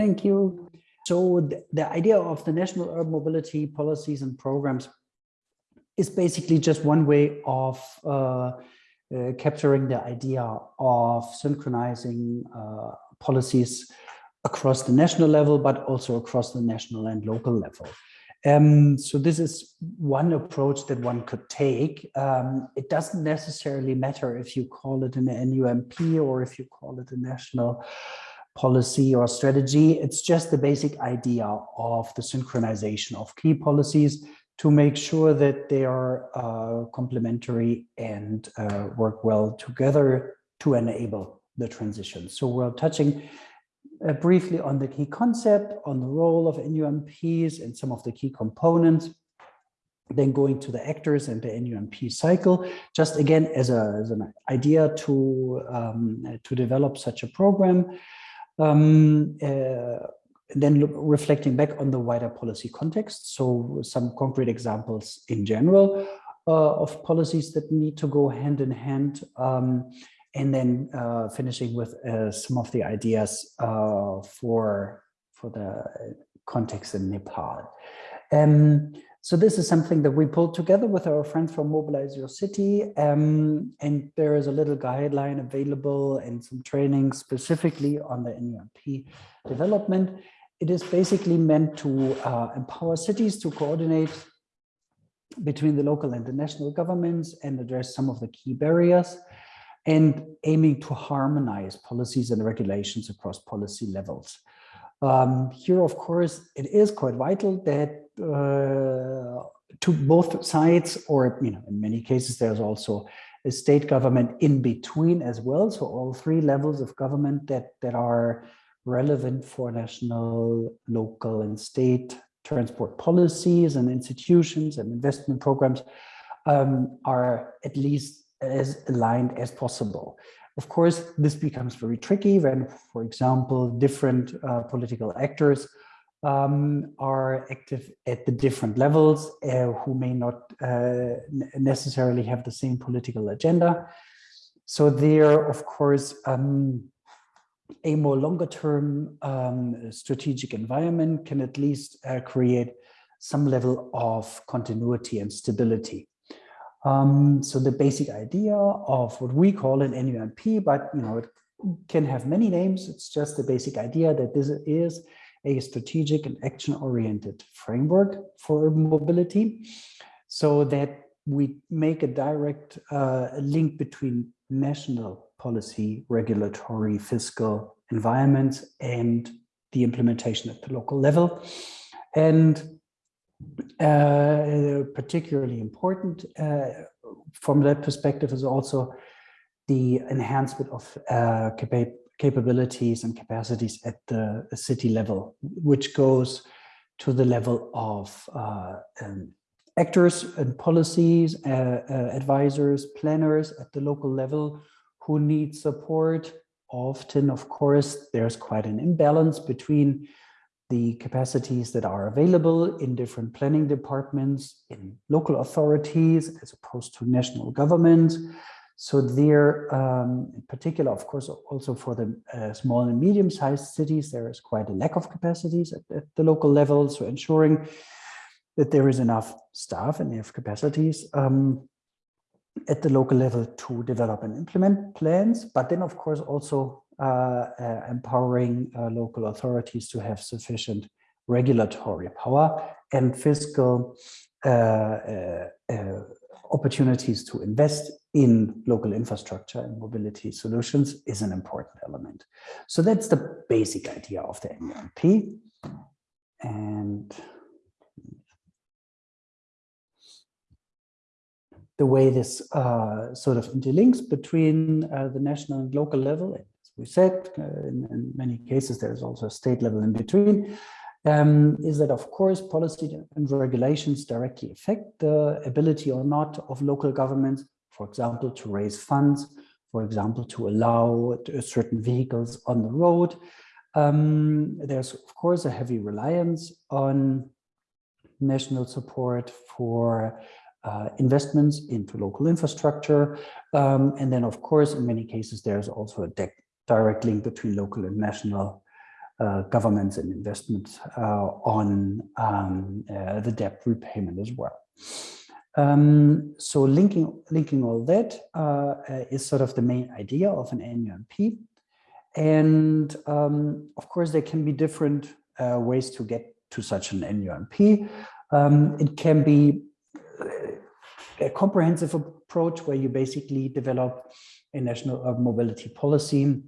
Thank you. So the, the idea of the national urban mobility policies and programs is basically just one way of uh, uh, capturing the idea of synchronizing uh, policies across the national level, but also across the national and local level. Um, so this is one approach that one could take. Um, it doesn't necessarily matter if you call it an NUMP or if you call it a national policy or strategy. It's just the basic idea of the synchronization of key policies to make sure that they are uh, complementary and uh, work well together to enable the transition. So we're touching uh, briefly on the key concept, on the role of NUMPs and some of the key components, then going to the actors and the NUMP cycle, just again as, a, as an idea to, um, to develop such a program. Um, uh, then look, reflecting back on the wider policy context. So some concrete examples in general uh, of policies that need to go hand in hand. Um, and then uh, finishing with uh, some of the ideas uh, for for the context in Nepal. Um, so this is something that we pulled together with our friends from Mobilize Your City, um, and there is a little guideline available and some training specifically on the NUMP development. It is basically meant to uh, empower cities to coordinate between the local and the national governments and address some of the key barriers and aiming to harmonize policies and regulations across policy levels. Um, here, of course, it is quite vital that uh, to both sides, or you know, in many cases, there's also a state government in between as well. So all three levels of government that that are relevant for national, local, and state transport policies and institutions and investment programs um, are at least as aligned as possible. Of course, this becomes very tricky when, for example, different uh, political actors um, are active at the different levels uh, who may not uh, necessarily have the same political agenda. So there, of course, um, a more longer term um, strategic environment can at least uh, create some level of continuity and stability. Um, so the basic idea of what we call an NUMP, but you know, it can have many names. It's just the basic idea that this is a strategic and action-oriented framework for mobility so that we make a direct uh, link between national policy, regulatory, fiscal environments and the implementation at the local level. And uh, particularly important uh, from that perspective is also the enhancement of uh, capa capabilities and capacities at the city level, which goes to the level of uh, um, actors and policies, advisors, planners at the local level who need support. Often, of course, there's quite an imbalance between the capacities that are available in different planning departments, in local authorities, as opposed to national government. So there, um, in particular, of course, also for the uh, small and medium-sized cities, there is quite a lack of capacities at, at, the local level. So ensuring that there is enough staff and enough capacities um, at the local level to develop and implement plans, but then, of course, also empowering uh, local authorities to have sufficient regulatory power and fiscal opportunities to invest in local infrastructure and mobility solutions is an important element. So that's the basic idea of the NUMP. And the way this uh, sort of interlinks between uh, the national and local level we said, uh, in, in, many cases, there's also a state level in between, um, is that of course policy and regulations directly affect the ability or not of local governments, for example, to raise funds, for example, to allow certain vehicles on the road. Um, there's of course a heavy reliance on national support for uh, investments into local infrastructure. Um, and then, of course, in many cases, there's also a direct link between local and national uh, governments and investments uh, on um, uh, the debt repayment as well. Um, so linking, linking all that uh, is sort of the main idea of an NUMP. And um, of course, there can be different uh, ways to get to such an NUMP. Um, it can be a comprehensive approach where you basically develop a national mobility policy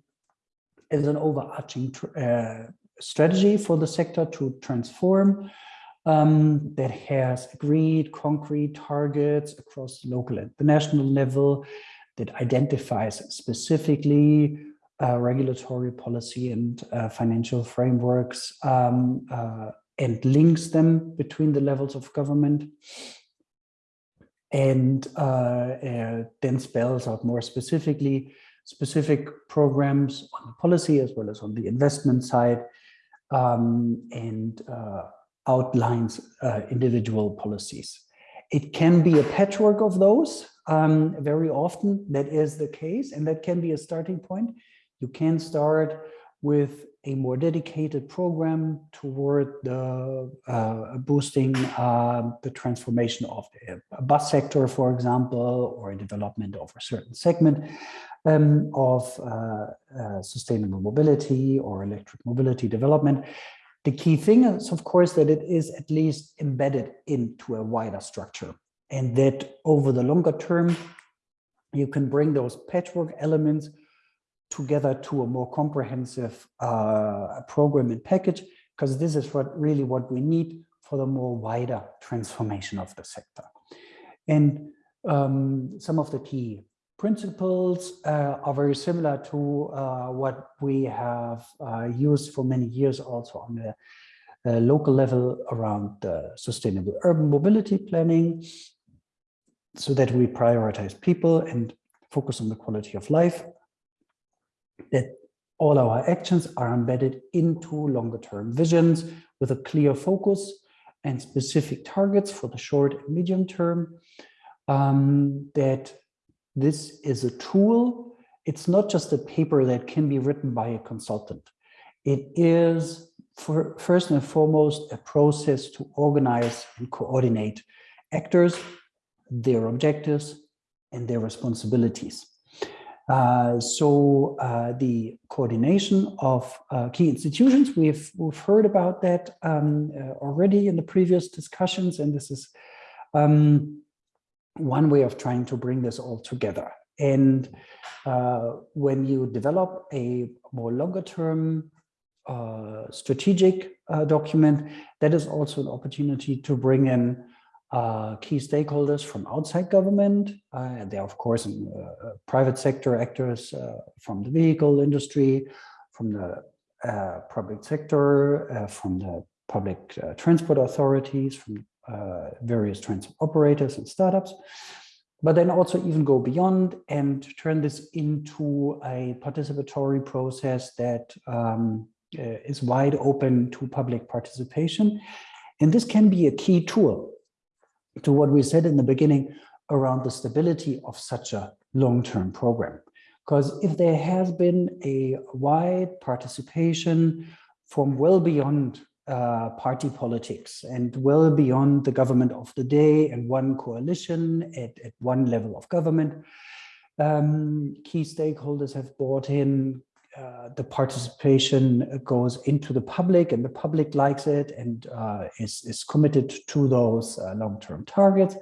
as an overarching uh, strategy for the sector to transform um, that has agreed concrete targets across local and the national level that identifies specifically uh, regulatory policy and uh, financial frameworks um, uh, and links them between the levels of government. And uh, uh, then spells out more specifically specific programs on the policy as well as on the investment side um, and uh, outlines uh, individual policies. It can be a patchwork of those. Um, very often that is the case and that can be a starting point. You can start with a more dedicated program toward the uh, boosting uh, the transformation of the bus sector, for example, or a development of a certain segment um, of uh, uh, sustainable mobility or electric mobility development. The key thing is, of course, that it is at least embedded into a wider structure and that over the longer term, you can bring those patchwork elements together to a more comprehensive uh, program and package, because this is what really what we need for the more wider transformation of the sector. And um, some of the key principles uh, are very similar to uh, what we have uh, used for many years also on the uh, local level around sustainable urban mobility planning so that we prioritize people and focus on the quality of life that all our actions are embedded into longer term visions with a clear focus and specific targets for the short and medium term um, that this is a tool. It's not just a paper that can be written by a consultant. It is for, first and foremost a process to organize and coordinate actors, their objectives, and their responsibilities. Uh, so uh, the coordination of uh, key institutions, we've, we've heard about that um, uh, already in the previous discussions, and this is um, one way of trying to bring this all together. And uh, when you develop a more longer term uh, strategic uh, document, that is also an opportunity to bring in uh, key stakeholders from outside government. Uh, there are, of course, uh, private sector actors from the vehicle industry, from the public sector, from the public transport authorities, from uh, various transport operators and startups, but then also even go beyond and turn this into a participatory process that um, uh, is wide open to public participation. And this can be a key tool to what we said in the beginning around the stability of such a long-term program. Because if there has been a wide participation from well beyond uh, party politics and well beyond the government of the day and one coalition at, at one level of government. Um, key stakeholders have bought in, uh, the participation goes into the public and the public likes it and uh, is, is committed to those uh, long-term targets.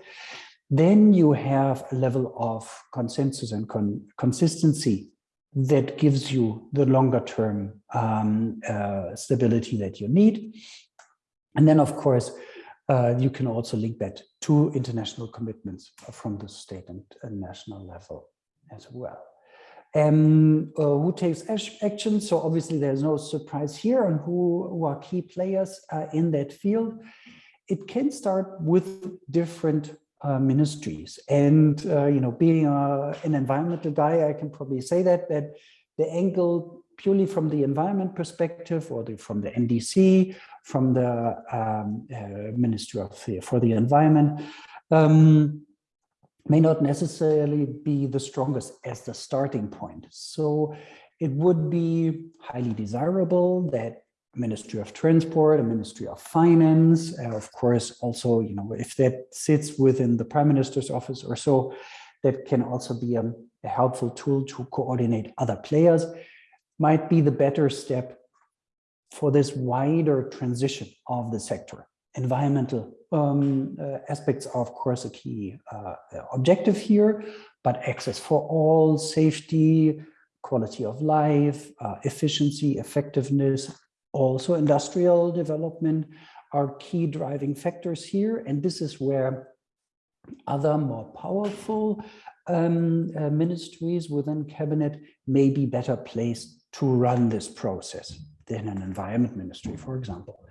Then you have a level of consensus and con consistency that gives you the longer term um, uh, stability that you need. And then, of course, uh, you can also link that to international commitments from the state and, national level as well. Um, uh, who takes action? So obviously there's no surprise here on who, who are key players uh, in that field. It can start with different uh, ministries. And, uh, you know, being a, an environmental guy, I can probably say that, that the angle purely from the environment perspective or the, from the NDC, from the um, uh, Ministry of the, for the Environment, um, may not necessarily be the strongest as the starting point. So it would be highly desirable that Ministry of Transport, a Ministry of Finance, uh, of course, also, you know, if that sits within the Prime Minister's office or so, that can also be a, a helpful tool to coordinate other players, might be the better step for this wider transition of the sector. Environmental um, uh, aspects are, of course, a key uh, objective here, but access for all, safety, quality of life, uh, efficiency, effectiveness, also industrial development are key driving factors here. And this is where other more powerful um, uh, ministries within cabinet may be better placed to run this process than an environment ministry, for example.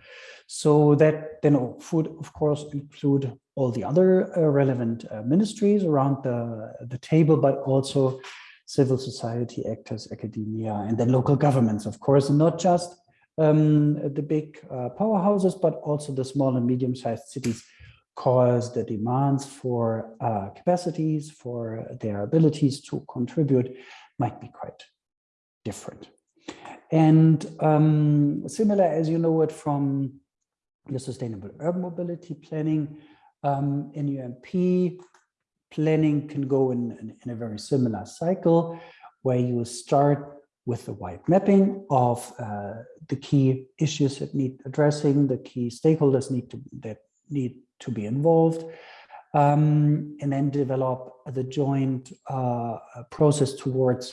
So that then would, of course, include all the other uh, relevant uh, ministries around the, the table, but also civil society actors, academia, and then local governments, of course, and not just um, the big uh, powerhouses, but also the small and medium-sized cities, cause the demands for uh, capacities, for their abilities to contribute might be quite different. And um, similar as you know it from the Sustainable Urban Mobility Planning, um, NUMP planning can go in, in, in a very similar cycle where you start with the wide mapping of uh, the key issues that need addressing, the key stakeholders need to that need to be involved, um, and then develop the joint uh, process towards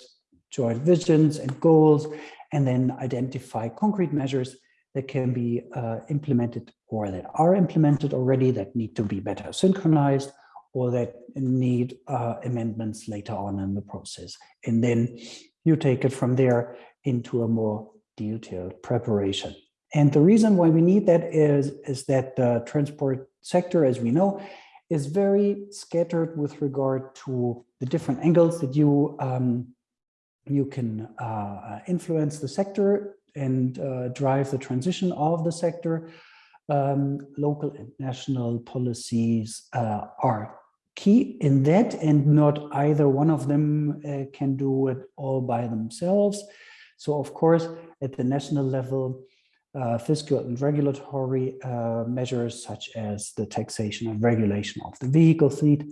joint visions and goals, and then identify concrete measures that can be uh, implemented or that are implemented already that need to be better synchronized or that need uh, amendments later on in the process. And then you take it from there into a more detailed preparation. And the reason why we need that is, is that the transport sector, as we know, is very scattered with regard to the different angles that you um, you can uh, influence the sector and uh, drive the transition of the sector. Um, local and national policies uh, are key in that and not either one of them uh, can do it all by themselves. So of course, at the national level, uh, fiscal and regulatory uh, measures such as the taxation and regulation of the vehicle fleet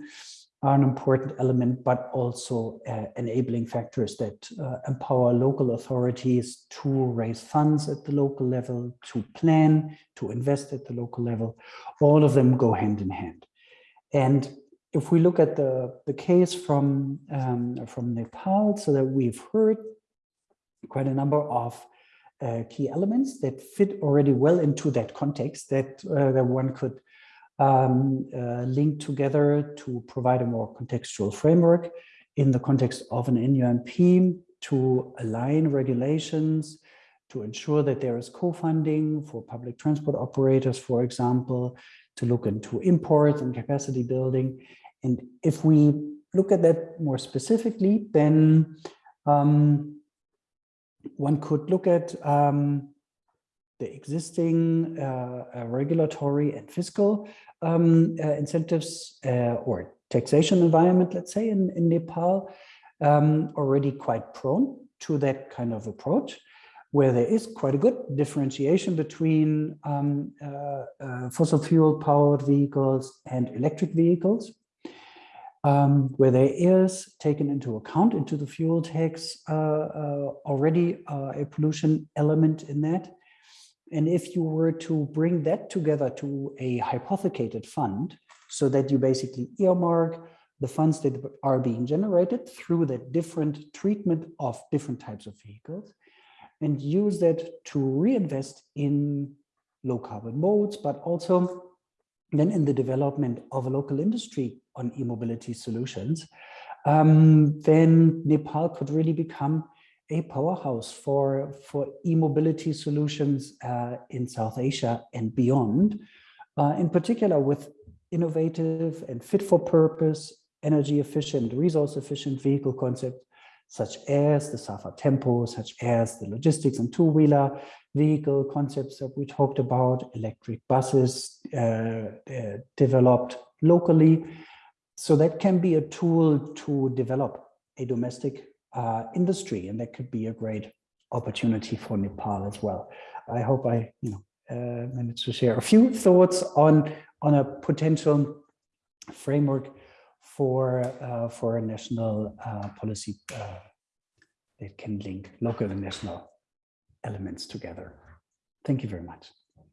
are an important element, but also uh, enabling factors that uh, empower local authorities to raise funds at the local level, to plan, to invest at the local level. All of them go hand in hand. And if we look at the, the case from, um, from Nepal, so that we've heard quite a number of uh, key elements that fit already well into that context that, uh, that one could um, uh, link together to provide a more contextual framework in the context of an NUMP to align regulations, to ensure that there is co-funding for public transport operators, for example, to look into imports and capacity building. And if we look at that more specifically, then um, one could look at um, the existing uh, uh, regulatory and fiscal um, uh, incentives uh, or taxation environment, let's say, in, in Nepal, um, already quite prone to that kind of approach, where there is quite a good differentiation between um, uh, fossil fuel powered vehicles and electric vehicles um, where there is taken into account into the fuel tax uh, uh, already uh, a pollution element in that. And if you were to bring that together to a hypothecated fund, so that you basically earmark the funds that are being generated through the different treatment of different types of vehicles, and use that to reinvest in low carbon modes, but also then in the development of a local industry on e-mobility solutions, um, then Nepal could really become a powerhouse for, for e-mobility solutions uh, in South Asia and beyond, uh, in particular with innovative and fit for purpose, energy efficient, resource efficient vehicle concepts, such as the Safa Tempo, such as the logistics and two-wheeler vehicle concepts that we talked about, electric buses uh, uh, developed locally. So that can be a tool to develop a domestic uh, industry, and that could be a great opportunity for Nepal as well. I hope I you know uh, managed to share a few thoughts on on a potential framework for uh, for a national uh, policy uh, that can link local and national elements together. Thank you very much.